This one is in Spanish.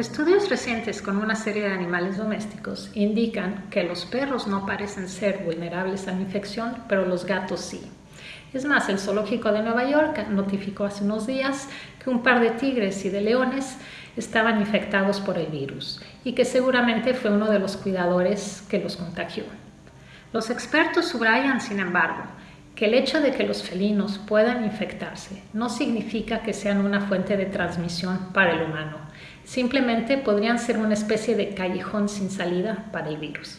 Estudios recientes con una serie de animales domésticos indican que los perros no parecen ser vulnerables a la infección, pero los gatos sí. Es más, el zoológico de Nueva York notificó hace unos días que un par de tigres y de leones estaban infectados por el virus y que seguramente fue uno de los cuidadores que los contagió. Los expertos subrayan, sin embargo, que el hecho de que los felinos puedan infectarse no significa que sean una fuente de transmisión para el humano. Simplemente podrían ser una especie de callejón sin salida para el virus.